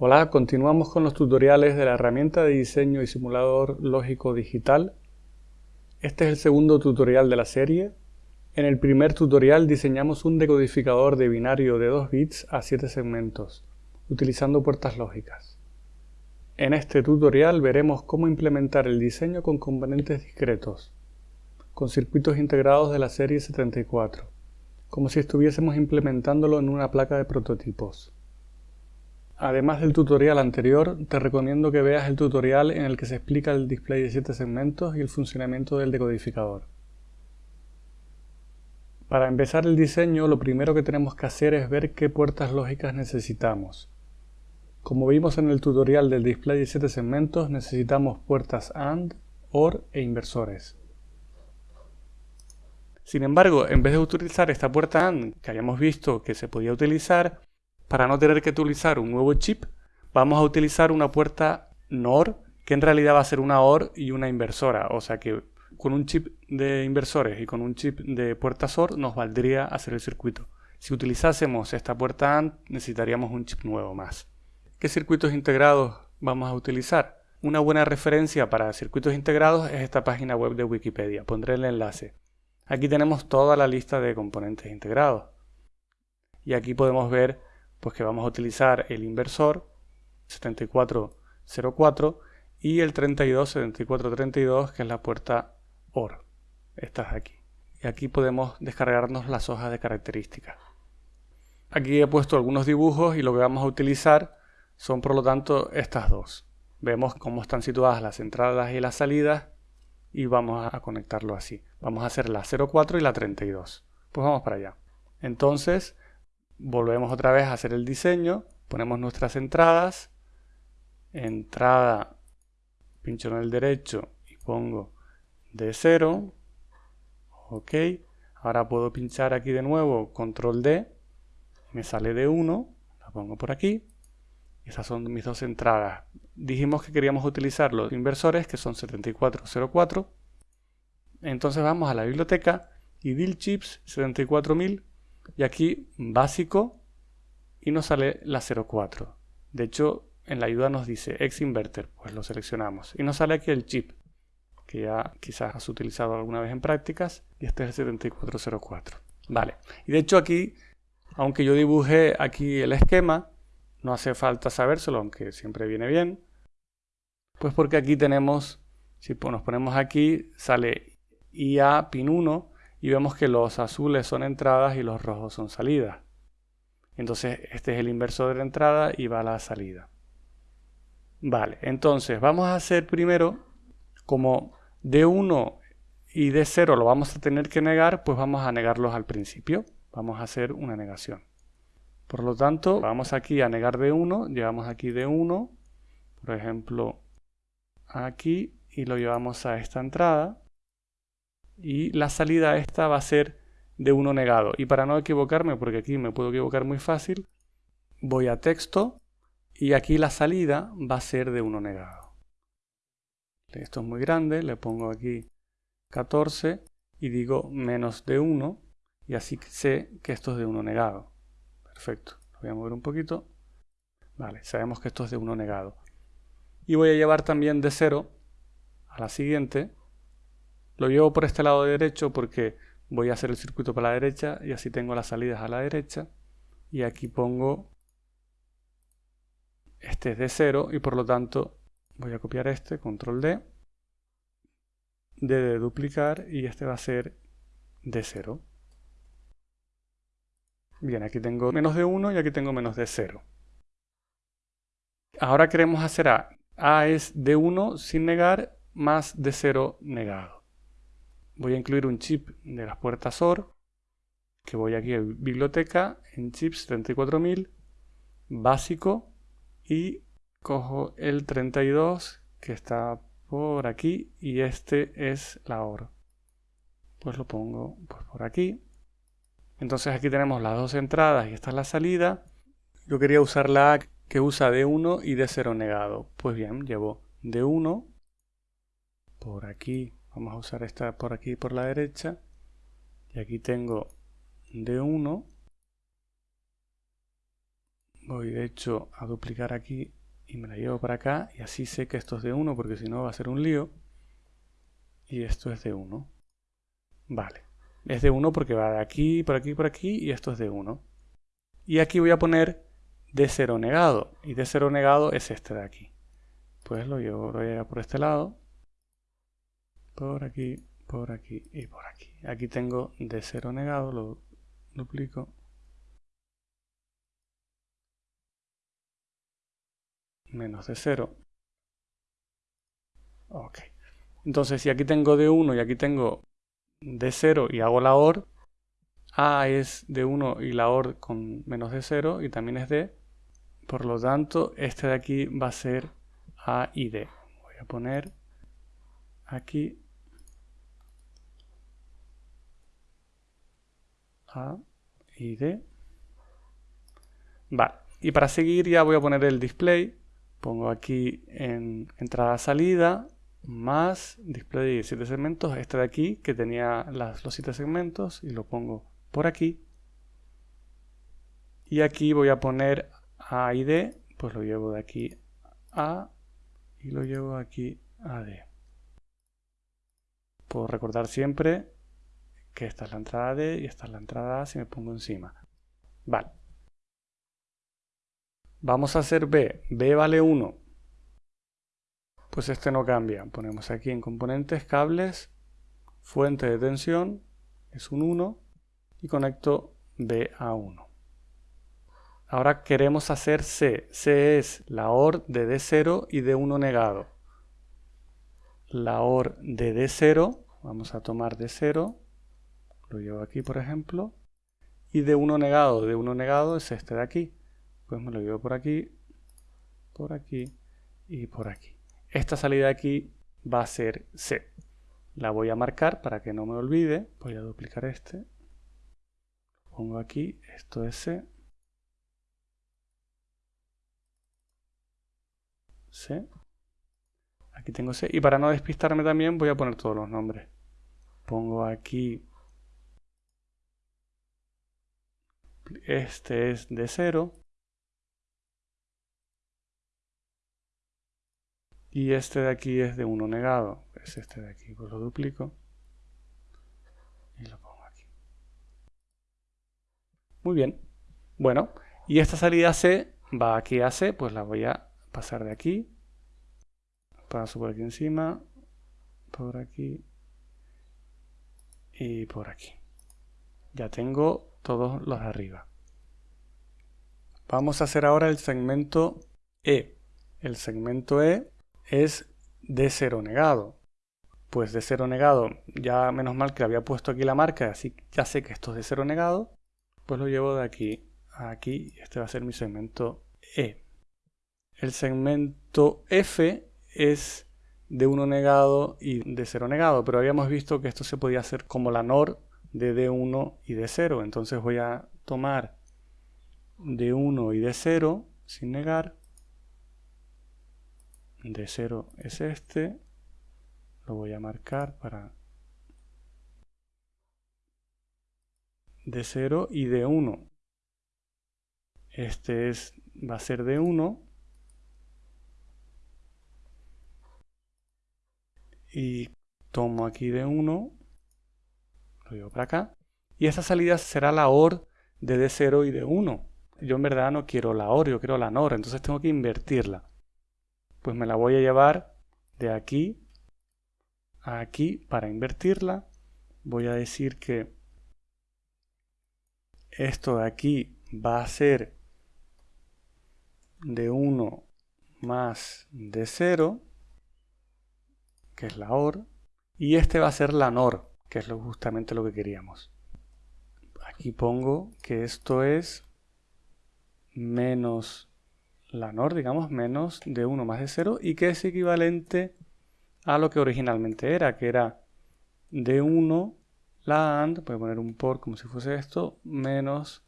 Hola, continuamos con los tutoriales de la herramienta de diseño y simulador lógico digital. Este es el segundo tutorial de la serie. En el primer tutorial diseñamos un decodificador de binario de 2 bits a 7 segmentos, utilizando puertas lógicas. En este tutorial veremos cómo implementar el diseño con componentes discretos, con circuitos integrados de la serie 74, como si estuviésemos implementándolo en una placa de prototipos. Además del tutorial anterior, te recomiendo que veas el tutorial en el que se explica el display de 7 segmentos y el funcionamiento del decodificador. Para empezar el diseño, lo primero que tenemos que hacer es ver qué puertas lógicas necesitamos. Como vimos en el tutorial del display de 7 segmentos, necesitamos puertas AND, OR e inversores. Sin embargo, en vez de utilizar esta puerta AND que habíamos visto que se podía utilizar, para no tener que utilizar un nuevo chip, vamos a utilizar una puerta NOR, que en realidad va a ser una OR y una inversora. O sea que con un chip de inversores y con un chip de puertas OR nos valdría hacer el circuito. Si utilizásemos esta puerta AND, necesitaríamos un chip nuevo más. ¿Qué circuitos integrados vamos a utilizar? Una buena referencia para circuitos integrados es esta página web de Wikipedia. Pondré el enlace. Aquí tenemos toda la lista de componentes integrados. Y aquí podemos ver pues que vamos a utilizar el inversor 7404 y el 327432 que es la puerta OR. Estas aquí. Y aquí podemos descargarnos las hojas de características. Aquí he puesto algunos dibujos y lo que vamos a utilizar son por lo tanto estas dos. Vemos cómo están situadas las entradas y las salidas y vamos a conectarlo así. Vamos a hacer la 04 y la 32. Pues vamos para allá. Entonces volvemos otra vez a hacer el diseño, ponemos nuestras entradas, entrada, pincho en el derecho y pongo de 0, ok, ahora puedo pinchar aquí de nuevo, control D, me sale de 1, la pongo por aquí, esas son mis dos entradas. Dijimos que queríamos utilizar los inversores que son 7404, entonces vamos a la biblioteca y Deal Chips 74000 y aquí básico y nos sale la 04. De hecho, en la ayuda nos dice X inverter, pues lo seleccionamos. Y nos sale aquí el chip, que ya quizás has utilizado alguna vez en prácticas, y este es el 7404. Vale, y de hecho aquí, aunque yo dibujé aquí el esquema, no hace falta sabérselo, aunque siempre viene bien. Pues porque aquí tenemos, si nos ponemos aquí, sale IA pin 1 y vemos que los azules son entradas y los rojos son salidas. Entonces este es el inversor de la entrada y va a la salida. Vale, entonces vamos a hacer primero como D1 y D0 lo vamos a tener que negar, pues vamos a negarlos al principio. Vamos a hacer una negación. Por lo tanto, vamos aquí a negar D1, llevamos aquí D1, por ejemplo, aquí y lo llevamos a esta entrada y la salida esta va a ser de 1 negado. Y para no equivocarme, porque aquí me puedo equivocar muy fácil, voy a texto y aquí la salida va a ser de 1 negado. Esto es muy grande, le pongo aquí 14 y digo menos de 1 y así sé que esto es de 1 negado. Perfecto, lo voy a mover un poquito. Vale, sabemos que esto es de 1 negado. Y voy a llevar también de 0 a la siguiente lo llevo por este lado derecho porque voy a hacer el circuito para la derecha y así tengo las salidas a la derecha. Y aquí pongo este es de 0 y por lo tanto voy a copiar este, control D, D de duplicar y este va a ser de 0. Bien, aquí tengo menos de 1 y aquí tengo menos de 0. Ahora queremos hacer A. A es de 1 sin negar más de 0 negado voy a incluir un chip de las puertas OR, que voy aquí a biblioteca, en chips 34000, básico, y cojo el 32 que está por aquí y este es la OR. Pues lo pongo pues, por aquí. Entonces aquí tenemos las dos entradas y esta es la salida. Yo quería usar la A que usa D1 y D0 negado. Pues bien, llevo D1 por aquí Vamos a usar esta por aquí por la derecha. Y aquí tengo D1. voy de hecho a duplicar aquí y me la llevo para acá y así sé que esto es de 1 porque si no va a ser un lío. Y esto es de 1. Vale. Es de 1 porque va de aquí, por aquí, por aquí y esto es de 1. Y aquí voy a poner de 0 negado. Y de 0 negado es este de aquí. Pues lo llevo, por este lado. Por aquí, por aquí y por aquí. Aquí tengo de 0 negado, lo duplico. Menos de 0. Ok. Entonces, si aquí tengo de 1 y aquí tengo de 0 y hago la OR, A es de 1 y la OR con menos de 0 y también es D. Por lo tanto, este de aquí va a ser A y D. Voy a poner aquí A y D. Vale. Y para seguir ya voy a poner el display. Pongo aquí en entrada-salida más display de 7 segmentos, este de aquí que tenía las, los 7 segmentos y lo pongo por aquí. Y aquí voy a poner A y D, pues lo llevo de aquí a y lo llevo aquí a D. Puedo recordar siempre que esta es la entrada D y esta es la entrada A si me pongo encima. Vale. Vamos a hacer B. B vale 1 pues este no cambia. Ponemos aquí en componentes, cables, fuente de tensión, es un 1, y conecto B a 1. Ahora queremos hacer C. C es la OR de D0 y D1 negado. La OR de D0, vamos a tomar D0, lo llevo aquí por ejemplo, y D1 negado, D1 negado es este de aquí. Pues me lo llevo por aquí, por aquí y por aquí. Esta salida aquí va a ser C. La voy a marcar para que no me olvide. Voy a duplicar este. Pongo aquí, esto es C. C. Aquí tengo C. Y para no despistarme también voy a poner todos los nombres. Pongo aquí... Este es de 0. Y este de aquí es de 1 negado. Es este de aquí. Pues lo duplico. Y lo pongo aquí. Muy bien. Bueno, y esta salida C va aquí a C. Pues la voy a pasar de aquí. Paso por aquí encima. Por aquí. Y por aquí. Ya tengo todos los de arriba. Vamos a hacer ahora el segmento E. El segmento E es de cero negado. Pues de cero negado, ya menos mal que había puesto aquí la marca, así ya sé que esto es de cero negado, pues lo llevo de aquí a aquí este va a ser mi segmento E. El segmento F es de 1 negado y de 0 negado, pero habíamos visto que esto se podía hacer como la NOR de D1 y de 0. Entonces voy a tomar D1 y de 0 sin negar de 0 es este. Lo voy a marcar para de 0 y de 1. Este es, va a ser de 1. Y tomo aquí de 1. Lo para acá. Y esta salida será la OR de D0 y de 1. Yo en verdad no quiero la OR, yo quiero la NOR. Entonces tengo que invertirla pues me la voy a llevar de aquí a aquí para invertirla. Voy a decir que esto de aquí va a ser de 1 más de 0, que es la OR, y este va a ser la NOR, que es justamente lo que queríamos. Aquí pongo que esto es menos la NOR, digamos, menos de 1 más de 0 y que es equivalente a lo que originalmente era, que era de 1 la AND, voy a poner un por como si fuese esto, menos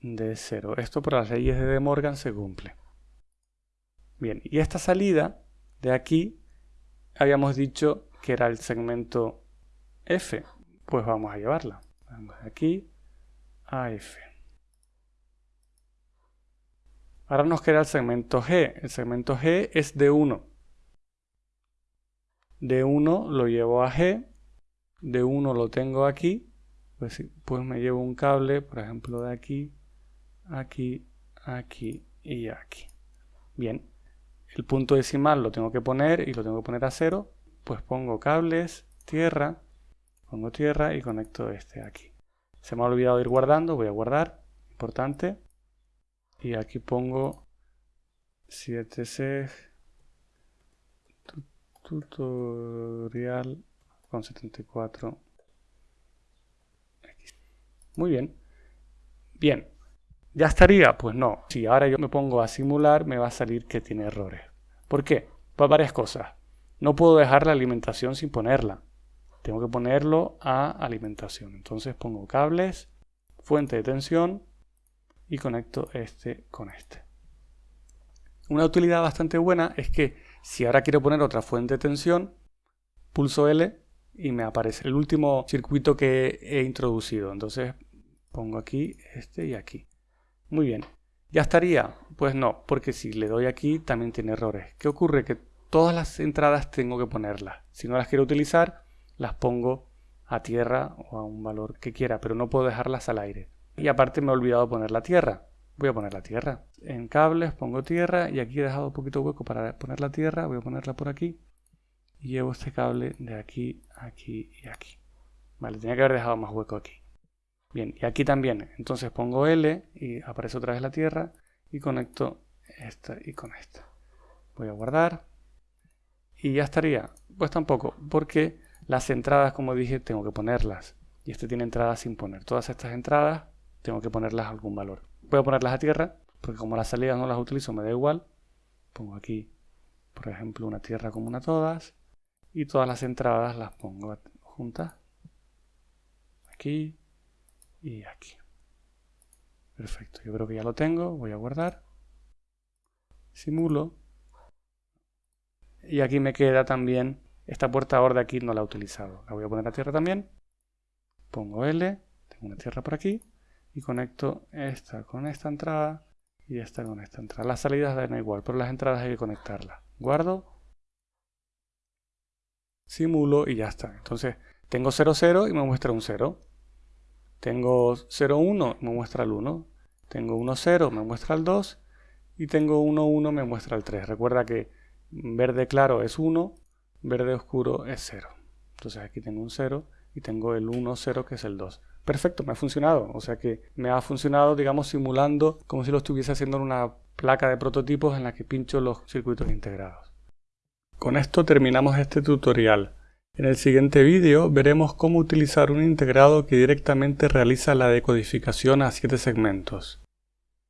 de 0. Esto por las leyes de De Morgan se cumple. Bien, y esta salida de aquí habíamos dicho que era el segmento F. Pues vamos a llevarla. Vamos aquí a F. Ahora nos queda el segmento G. El segmento G es de 1. De 1 lo llevo a G. De 1 lo tengo aquí. Pues, pues me llevo un cable, por ejemplo, de aquí, aquí, aquí y aquí. Bien, el punto decimal lo tengo que poner y lo tengo que poner a 0. Pues pongo cables, tierra, pongo tierra y conecto este aquí. Se me ha olvidado ir guardando, voy a guardar, importante y aquí pongo 7C tutorial con 74 muy bien bien ¿Ya estaría? Pues no. Si ahora yo me pongo a simular, me va a salir que tiene errores. ¿Por qué? Pues varias cosas. No puedo dejar la alimentación sin ponerla. Tengo que ponerlo a alimentación. Entonces pongo cables, fuente de tensión, y conecto este con este. Una utilidad bastante buena es que si ahora quiero poner otra fuente de tensión, pulso L y me aparece el último circuito que he introducido. Entonces pongo aquí este y aquí. Muy bien. ¿Ya estaría? Pues no, porque si le doy aquí también tiene errores. ¿Qué ocurre? Que todas las entradas tengo que ponerlas. Si no las quiero utilizar, las pongo a tierra o a un valor que quiera, pero no puedo dejarlas al aire. Y aparte me he olvidado poner la tierra. Voy a poner la tierra. En cables pongo tierra y aquí he dejado un poquito hueco para poner la tierra. Voy a ponerla por aquí. Y llevo este cable de aquí, aquí y aquí. Vale, tenía que haber dejado más hueco aquí. Bien, y aquí también. Entonces pongo L y aparece otra vez la tierra y conecto esta y con esta. Voy a guardar. Y ya estaría. Pues tampoco, porque las entradas, como dije, tengo que ponerlas. Y este tiene entradas sin poner. Todas estas entradas tengo que ponerlas algún valor. Voy a ponerlas a tierra, porque como las salidas no las utilizo, me da igual. Pongo aquí, por ejemplo, una tierra común a todas. Y todas las entradas las pongo juntas. Aquí y aquí. Perfecto, yo creo que ya lo tengo. Voy a guardar. Simulo. Y aquí me queda también esta puerta ahora de aquí no la he utilizado. La voy a poner a tierra también. Pongo L. Tengo una tierra por aquí y conecto esta con esta entrada y esta con esta entrada. Las salidas dan igual, pero las entradas hay que conectarlas. Guardo, simulo y ya está. Entonces tengo 0, 0 y me muestra un 0. Tengo 0, 1 me muestra el 1. Tengo 1, 0 me muestra el 2. Y tengo 1, 1 me muestra el 3. Recuerda que verde claro es 1, verde oscuro es 0. Entonces aquí tengo un 0 y tengo el 1, 0 que es el 2 perfecto, me ha funcionado. O sea que me ha funcionado, digamos, simulando como si lo estuviese haciendo en una placa de prototipos en la que pincho los circuitos integrados. Con esto terminamos este tutorial. En el siguiente vídeo veremos cómo utilizar un integrado que directamente realiza la decodificación a 7 segmentos.